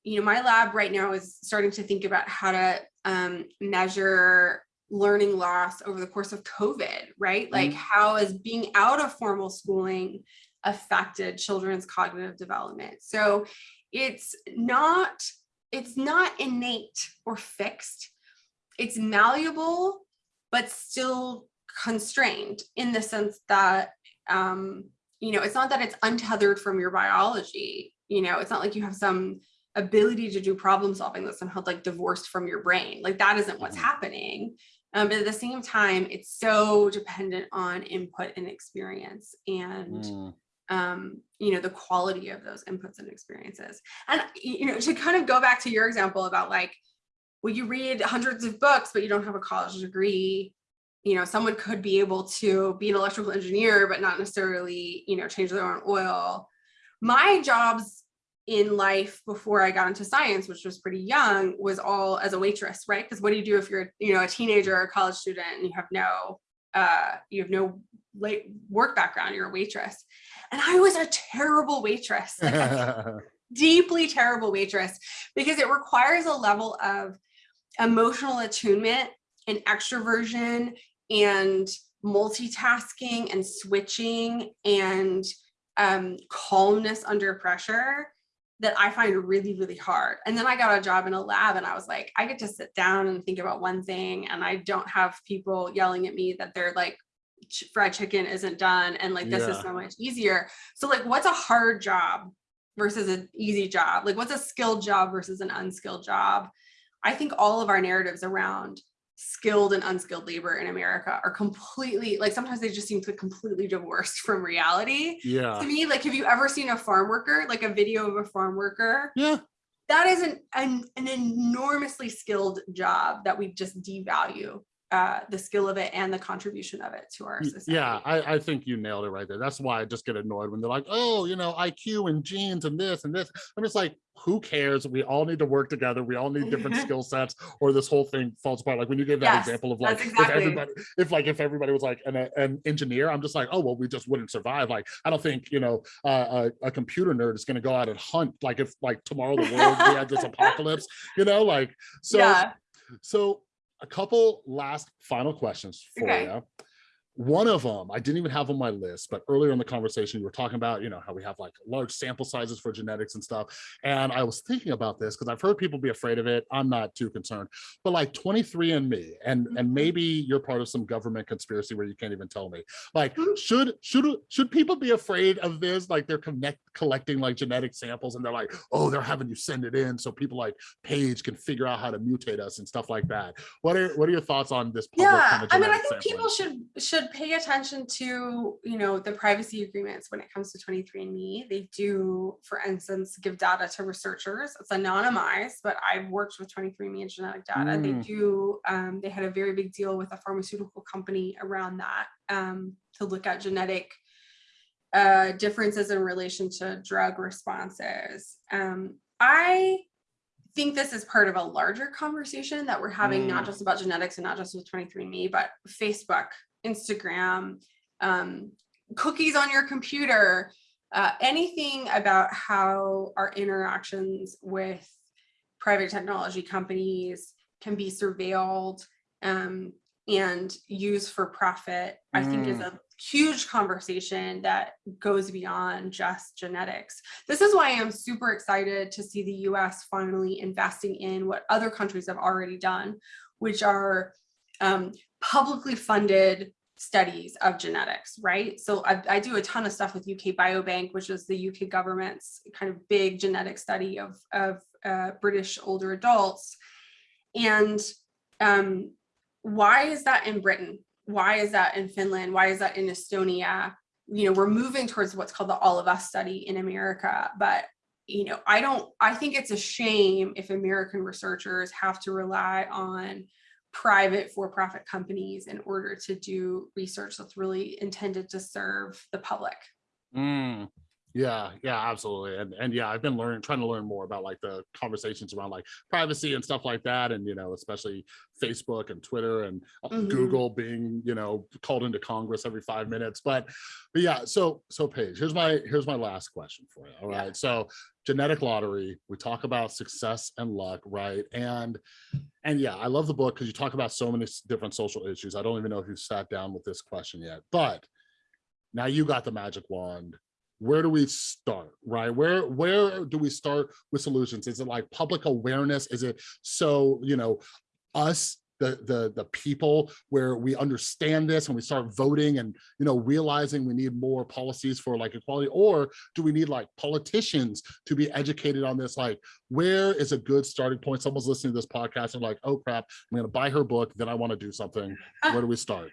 you know, my lab right now is starting to think about how to um, measure learning loss over the course of COVID, right? Like Mhm. how is being out of formal schooling affected children's cognitive development. So it's not it's not innate or fixed. It's malleable, but still constrained in the sense that, um, you know, it's not that it's untethered from your biology. You know, it's not like you have some ability to do problem solving that's somehow like divorced from your brain. Like that isn't what's Mhm. happening. Um, but at the same time, it's so dependent on input and experience and Mm, um, you know, the quality of those inputs and experiences. And, you know, to kind of go back to your example about like, well, you read hundreds of books, but you don't have a college degree. You know, someone could be able to be an electrical engineer, but not necessarily, you know, change their own oil. My jobs in life before I got into science, which was pretty young, was all as a waitress, right? Because what do you do if you're, you know, a teenager or a college student and you have no, uh, you have no late work background, you're a waitress. And I was a terrible waitress, like a [LAUGHS] deeply terrible waitress, because it requires a level of emotional attunement and extroversion and multitasking and switching and um, calmness under pressure that I find really, really hard. And then I got a job in a lab and I was like, I get to sit down and think about one thing and I don't have people yelling at me that they're like, fried chicken isn't done and like this is so much easier. So like what's a hard job versus an easy job? Like what's a skilled job versus an unskilled job? I think all of our narratives around skilled and unskilled labor in America are completely like sometimes they just seem to completely divorced [LAUGHS] from reality. yeah. To me, like have you ever seen a farm worker, like a video of a farm worker? Yeah. That is an, an, an enormously skilled job that we just devalue uh, the skill of it and the contribution of it to our society. Yeah, I, I think you nailed it right there. That's why I just get annoyed when they're like, oh, you know, IQ and genes and this and this. I'm just like, who cares? We all need to work together. We all need different [LAUGHS] skill sets or this whole thing falls apart. Like when you gave that Yes, example of like, that's if everybody, if like, if everybody was like an, an engineer, I'm just like, oh, well, we just wouldn't survive. Like, I don't think, you know, uh, a, a computer nerd is going to go out and hunt. Like if like tomorrow the world, we had this [LAUGHS] apocalypse, you know, like, so yeah. so a couple last final questions for Okay. you. One of them I didn't even have on my list, but earlier in the conversation, you were talking about, you know, how we have like large sample sizes for genetics and stuff. And I was thinking about this because I've heard people be afraid of it. I'm not too concerned, but like 23andMe, and and Mhm. maybe you're part of some government conspiracy where you can't even tell me. Like, Mhm. should should should people be afraid of this? Like they're connect collecting like genetic samples and they're like, oh, they're having you send it in so people like Paige can figure out how to mutate us and stuff like that. What are what are your thoughts on this? public yeah kind of i mean i think people sampling? should should pay attention to you know the privacy agreements when it comes to 23andme they do for instance give data to researchers. It's anonymized but i've worked with 23andme and genetic data. They Mm. do um, they had a very big deal with a pharmaceutical company around that um, to look at genetic uh, differences in relation to drug responses. Um, i think this is part of a larger conversation that we're having, not Mm. just about genetics and not just with 23andMe, but Facebook, Instagram, um, cookies on your computer, uh, anything about how our interactions with private technology companies can be surveilled um, and used for profit, I think is Mm. a huge conversation that goes beyond just genetics. This is why I'm super excited to see the US finally investing in what other countries have already done, which are um, publicly funded studies of genetics, right? So I, I do a ton of stuff with UK Biobank, which is the UK government's kind of big genetic study of, of uh, British older adults. And um, why is that in Britain? Why is that in Finland? Why is that in Estonia? You know, we're moving towards what's called the All of Us study in America, but you know, I don't, I think it's a shame if American researchers have to rely on private for-profit companies in order to do research that's really intended to serve the public. Mm, yeah, yeah, absolutely. And and yeah, I've been learning, trying to learn more about like the conversations around like privacy and stuff like that. And you know, especially Facebook and Twitter and uh, Mhm. Google being, you know, called into Congress every five minutes. But but yeah, so so Paige, here's my here's my last question for you. All Yeah. right. So genetic lottery, we talk about success and luck, right? And and yeah, I love the book because you talk about so many different social issues. I don't even know if you've sat down with this question yet, but now you got the magic wand where do we start, right? Where where do we start with solutions? Is it like public awareness? Is it so, you know, us the the the people where we understand this and we start voting and you know realizing we need more policies for like equality or do we need like politicians to be educated on this like where is a good starting point someone's listening to this podcast and like oh crap i'm gonna buy her book then i want to do something uh, where do we start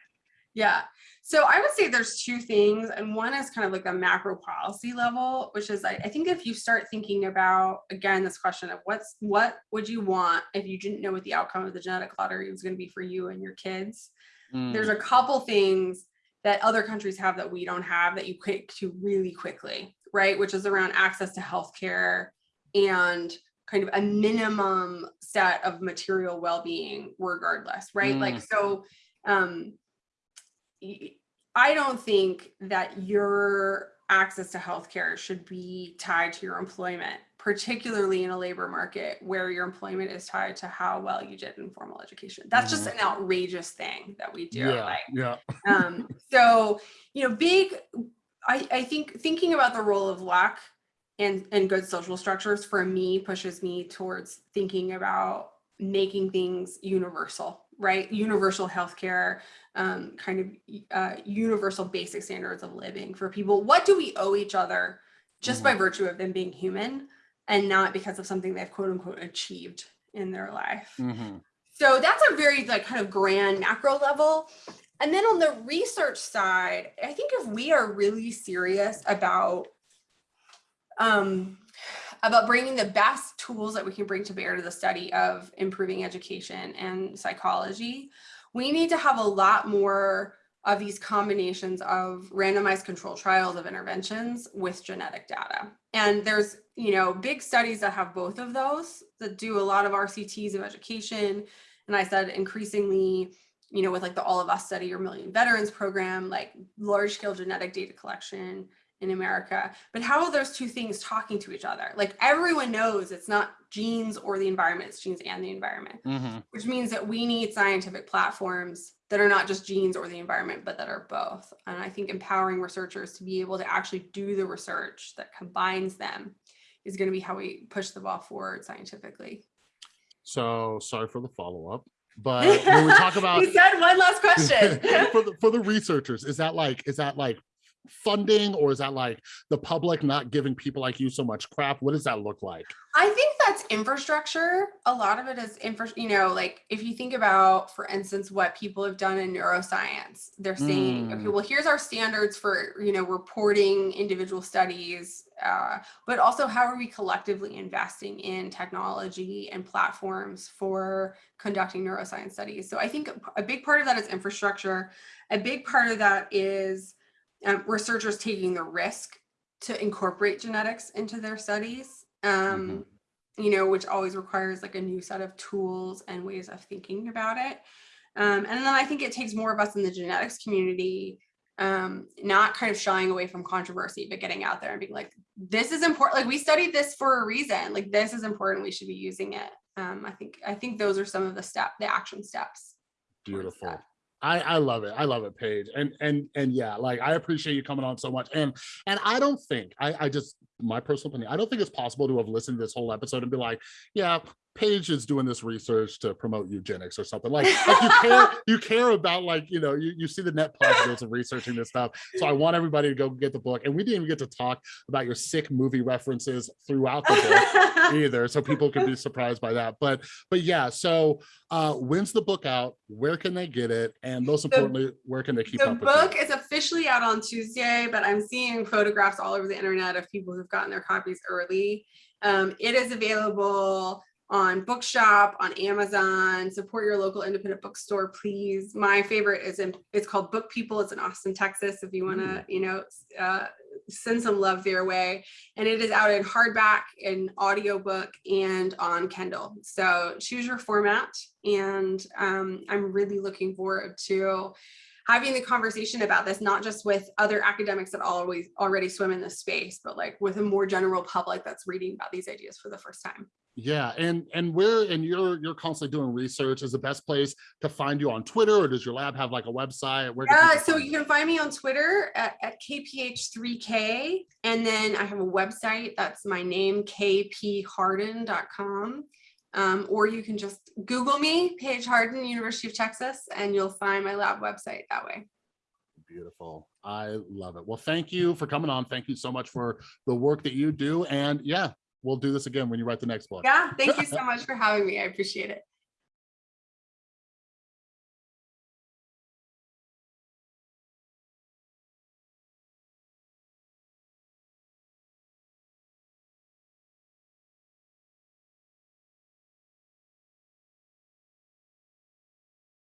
Yeah. So I would say there's two things. And one is kind of like the macro policy level, which is I, I think if you start thinking about, again, this question of what's what would you want if you didn't know what the outcome of the genetic lottery was going to be for you and your kids? There's Mm, a couple things that other countries have that we don't have that you quick to really quickly, right? Which is around access to healthcare and kind of a minimum set of material well-being regardless, right? Like so um I don't think that your access to healthcare should be tied to your employment, particularly in a labor market where your employment is tied to how well you did in formal education. That's just an outrageous thing that we do. yeah Like, yeah [LAUGHS] um, so, you know, big, I, I think thinking about the role of luck and, and good social structures for me pushes me towards thinking about making things universal, right? Universal healthcare, um, kind of uh, universal basic standards of living for people. What do we owe each other just by virtue of them being human and not because of something they've quote unquote achieved in their life? Mhm. So that's a very like kind of grand macro level. And then on the research side, I think if we are really serious about um, about bringing the best tools that we can bring to bear to the study of improving education and psychology, we need to have a lot more of these combinations of randomized control trials of interventions with genetic data. And there's, you know, big studies that have both of those that do a lot of RCTs of education. And I said increasingly, you know, with like the All of Us study or Million Veterans program, like large scale genetic data collection in America. But how are those two things talking to each other? Like everyone knows it's not genes or the environment, it's genes and the environment Mhm. which means that we need scientific platforms that are not just genes or the environment, but that are both. And I think empowering researchers to be able to actually do the research that combines them is going to be how we push the ball forward scientifically. so sorry for the follow-up but [LAUGHS] when we talk about you said one last question. [LAUGHS] for the for the researchers is that like is that like funding or is that like the public not giving people like you so much crap what does that look like I think that's infrastructure. A lot of it is infra, you know, like if you think about, for instance, what people have done in neuroscience, they're saying, okay, Mm. well, here's our standards for, you know, reporting individual studies, uh, but also how are we collectively investing in technology and platforms for conducting neuroscience studies? So I think a big part of that is infrastructure. A big part of that is um, researchers taking the risk to incorporate genetics into their studies um you know which always requires like a new set of tools and ways of thinking about it. Um, and then i think it takes more of us in the genetics community um, not kind of shying away from controversy but getting out there and being like this is important like we studied this for a reason. Like this is important. We should be using it. Um, i think i think those are some of the step the action steps beautiful. I, I love it. I love it, Paige. And and and yeah, like I appreciate you coming on so much. And and I don't think I, I just my personal opinion, I don't think it's possible to have listened to this whole episode and be like, yeah, Paige is doing this research to promote eugenics or something. Like, like you care, [LAUGHS] you care about like, you know, you, you see the net positives of researching this stuff. So I want everybody to go get the book. And we didn't even get to talk about your sick movie references throughout the book [LAUGHS] either so people could be surprised by that but but yeah so uh when's the book out where can they get it and most importantly where can they keep the up with book is officially out on Tuesday, but I'm seeing photographs all over the internet of people who've gotten their copies early. Um, it is available on Bookshop, on Amazon. Support your local independent bookstore, please. My favorite is in it's called Book People. It's in Austin, Texas. If you want to, you know, uh, send some love their way. And it is out in hardback, in audiobook, and on Kindle. So choose your format. And um, I'm really looking forward to having the conversation about this, not just with other academics that always already swim in this space, but like with a more general public that's reading about these ideas for the first time. Yeah, and and where and you're you're constantly doing research is the best place to find you on Twitter or does your lab have like a website? Where Yeah, so you can find me on Twitter at, at KPH3K. And then I have a website that's my name, kpharden.com. Um, or you can just Google me, Paige Harden, University of Texas, and you'll find my lab website that way. Beautiful. I love it. Well, thank you for coming on. Thank you so much for the work that you do. And yeah, we'll do this again when you write the next book. Yeah, thank you so [LAUGHS] much for having me. I appreciate it.